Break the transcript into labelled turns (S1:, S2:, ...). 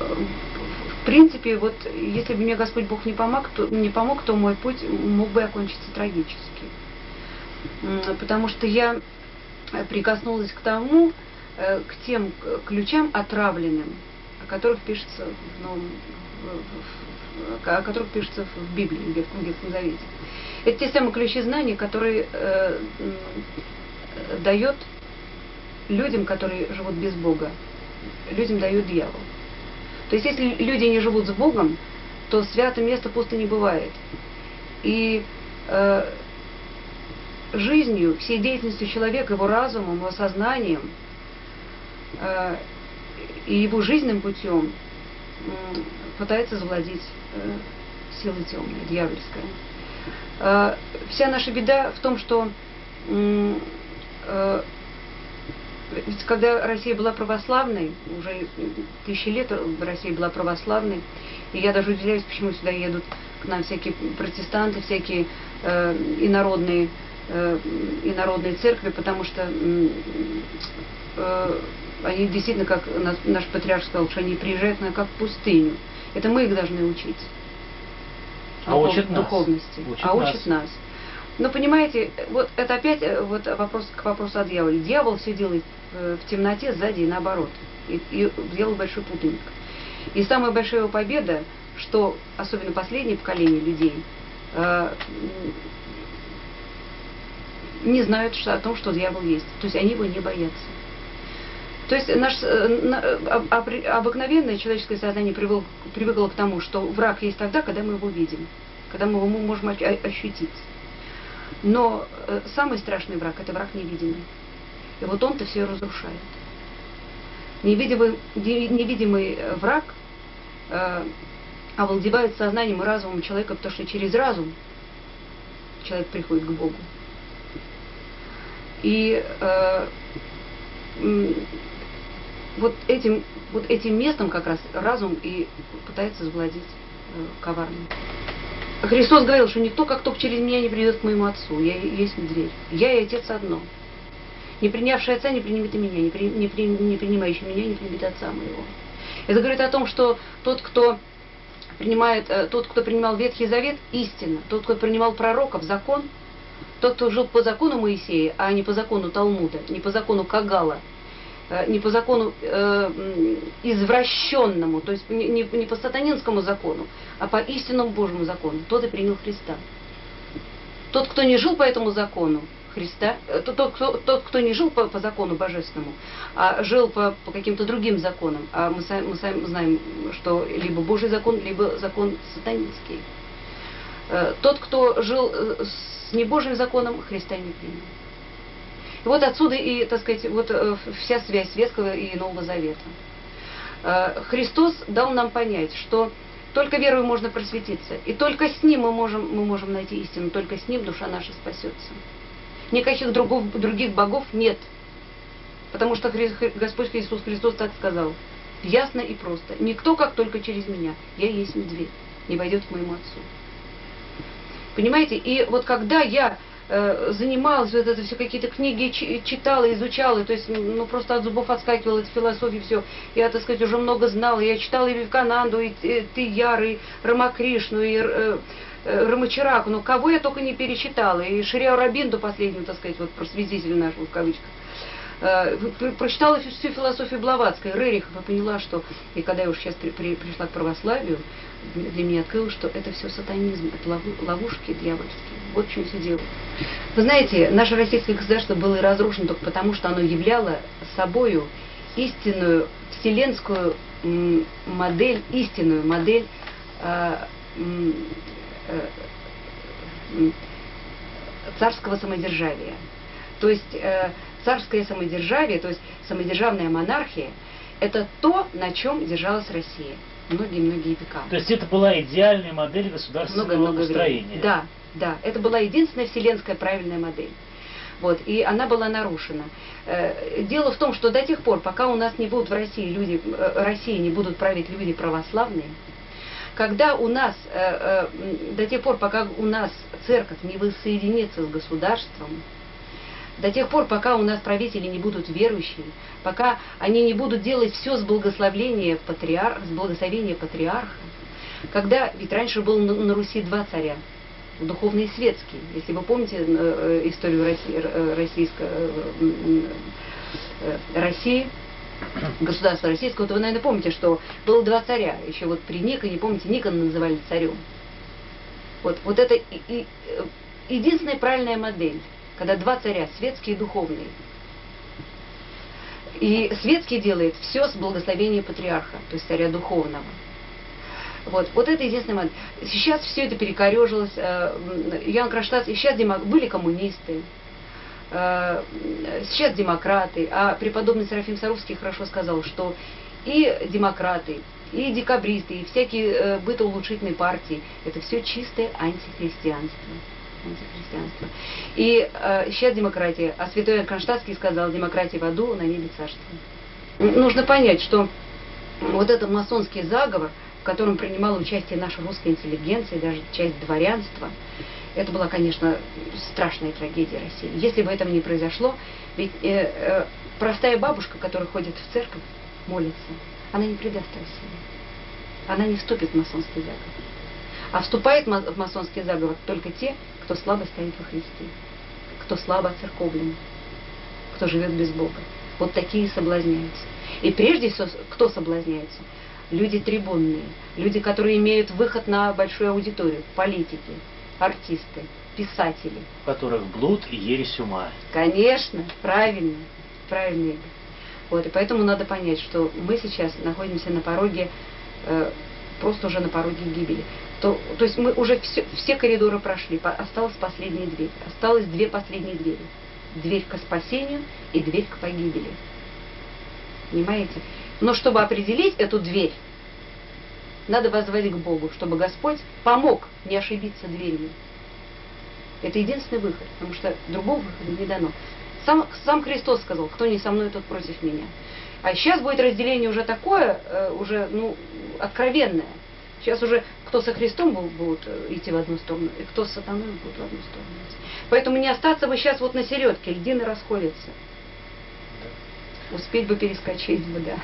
S1: в принципе, вот если бы мне Господь Бог не помог, то, не помог, то мой путь мог бы окончиться трагически. Потому что я прикоснулась к тому, э, к тем ключам отравленным, о которых пишется в Новом, о которых пишется в Библии, в Ветхом, Ветхом Завете. Это те самые ключи знаний, которые э, дает людям, которые живут без Бога, людям дает дьявол. То есть если люди не живут с Богом, то святое место пусто не бывает. И э, жизнью, всей деятельностью человека, его разумом, его сознанием э, и его жизненным путем э, пытается завладеть э, силой темной, дьявольская. Э, вся наша беда в том, что э, ведь когда Россия была православной, уже тысячи лет Россия была православной, и я даже удивляюсь, почему сюда едут к нам всякие протестанты, всякие э, инородные, э, инородные церкви, потому что э, они действительно, как наш патриарх сказал, что они приезжают на как пустыню. Это мы их должны учить.
S2: А учат
S1: духовности.
S2: Учат
S1: а учат нас. нас. Но понимаете, вот это опять э, вот вопрос к вопросу о дьяволе. Дьявол делает э, в темноте сзади и наоборот. И, и делал большой путаник. И самая большая его победа, что особенно последнее поколение людей э, не знают о том, что дьявол есть. То есть они его не боятся. То есть наш, обыкновенное человеческое сознание привыкло, привыкло к тому, что враг есть тогда, когда мы его видим, когда мы его можем ощутить. Но э, самый страшный враг – это враг невидимый. И вот он-то все разрушает. Невидимый, невидимый э, враг э, овладевает сознанием и разумом человека, потому что через разум человек приходит к Богу. И э, вот, этим, вот этим местом как раз разум и пытается завладеть э, коварным. Христос говорил, что никто как только через меня не придет к моему Отцу, я есть дверь. Я и Отец одно. Не принявший Отца не примет и меня, не, при, не, при, не принимающий меня не примет Отца моего. Это говорит о том, что тот, кто принимает, э, тот, кто принимал Ветхий Завет, истина. Тот, кто принимал пророков, закон, тот, кто жил по закону Моисея, а не по закону Талмуда, не по закону Кагала, не по закону э, извращенному, то есть не, не, не по сатанинскому закону, а по истинному Божьему закону, тот и принял Христа. Тот, кто не жил по этому закону Христа, э, тот, кто, тот, кто не жил по, по закону божественному, а жил по, по каким-то другим законам, а мы сами, мы сами знаем, что либо Божий закон, либо закон сатанинский. Э, тот, кто жил с небожьим законом, Христа не принял. И вот отсюда и, так сказать, вот э, вся связь Ветхого и Нового Завета. Э, Христос дал нам понять, что только верой можно просветиться, и только с Ним мы можем, мы можем найти истину, только с Ним душа наша спасется. Никаких другов, других богов нет, потому что Господь Иисус Христос так сказал, ясно и просто, никто как только через меня, я есть дверь, не войдет к моему Отцу. Понимаете, и вот когда я Э, занималась, вот это все какие-то книги читала, изучала, то есть ну просто от зубов отскакивала от философии все. Я, так сказать, уже много знала. Я читала и Вивкананду, и, и Тияр, и Рамакришну, и э, э, Рамачараку, ну кого я только не перечитала, и Шриау Рабинду последнюю, так сказать, вот просветитель наш, в кавычках. Э, прочитала всю философию Блаватской, Рерихова, поняла, что, и когда я уже сейчас при, при, пришла к православию, для меня открылось, что это все сатанизм, это ловушки дьявольские. Вот в чем все дело. Вы знаете, наше российское государство было разрушено только потому, что оно являло собою истинную вселенскую модель, истинную модель э, э, царского самодержавия. То есть э, царское самодержавие, то есть самодержавная монархия, это то, на чем держалась Россия многие-многие века.
S2: То есть это была идеальная модель государственного много, много?
S1: Времени. Да, да. Это была единственная вселенская правильная модель. Вот, и она была нарушена. Э, дело в том, что до тех пор, пока у нас не будут в России люди, э, России не будут править люди православные, когда у нас, э, до тех пор, пока у нас церковь не воссоединится с государством, До тех пор, пока у нас правители не будут верующие, пока они не будут делать все с благословения патриар... с благословения патриарха, когда, ведь раньше был на, Руси два царя, духовные и светские. Если вы помните э, э историю России, э, российской, России, государства российского, то вы, наверное, помните, что было два царя. Еще вот при Никоне, помните, Никона называли царем. Вот, вот это и, и, единственная правильная модель, когда два царя, светский и духовный. И светский делает все с благословения патриарха, то есть царя духовного. Вот, вот это единственный момент. Сейчас все это перекорежилось. Э, Ян Кронштадт, и сейчас были коммунисты, э, сейчас демократы, а преподобный Серафим Саровский хорошо сказал, что и демократы, и декабристы, и всякие э, бытоулучшительные партии, это все чистое антихристианство. Антихристианство. И э, сейчас демократия, а святой Кронштадтский сказал, демократия в аду, на небе царство. Нужно понять, что вот этот масонский заговор, в котором принимала участие наша русская интеллигенция, даже часть дворянства, это была, конечно, страшная трагедия России. Если бы этого не произошло, ведь э, э, простая бабушка, которая ходит в церковь, молится, она не предаст Россию. Она не вступит в масонский заговор. А вступает в масонский заговор только те, кто слабо стоит во Христе, кто слабо оцерковлен, кто живет без Бога. Вот такие соблазняются. И прежде всего, кто соблазняется? Люди трибунные, люди, которые имеют выход на большую аудиторию, политики, артисты, писатели.
S2: У которых блуд и ересь ума.
S1: Конечно, правильно, правильно. Вот, и поэтому надо понять, что мы сейчас находимся на пороге, э, просто уже на пороге гибели. То, то есть мы уже все, все коридоры прошли, осталась последняя дверь. Осталось две последние двери. Дверь к спасению и дверь к погибели. Понимаете? Но чтобы определить эту дверь, надо возвать к Богу, чтобы Господь помог не ошибиться дверью. Это единственный выход, потому что другого выхода не дано. Сам, сам Христос сказал, кто не со мной, тот против меня. А сейчас будет разделение уже такое, э, уже ну, откровенное. Сейчас уже кто со Христом будут э, идти в одну сторону, и кто с сатаной будут в одну сторону идти. Поэтому не остаться бы сейчас вот на середке, льдины расходятся. Успеть бы перескочить бы, да.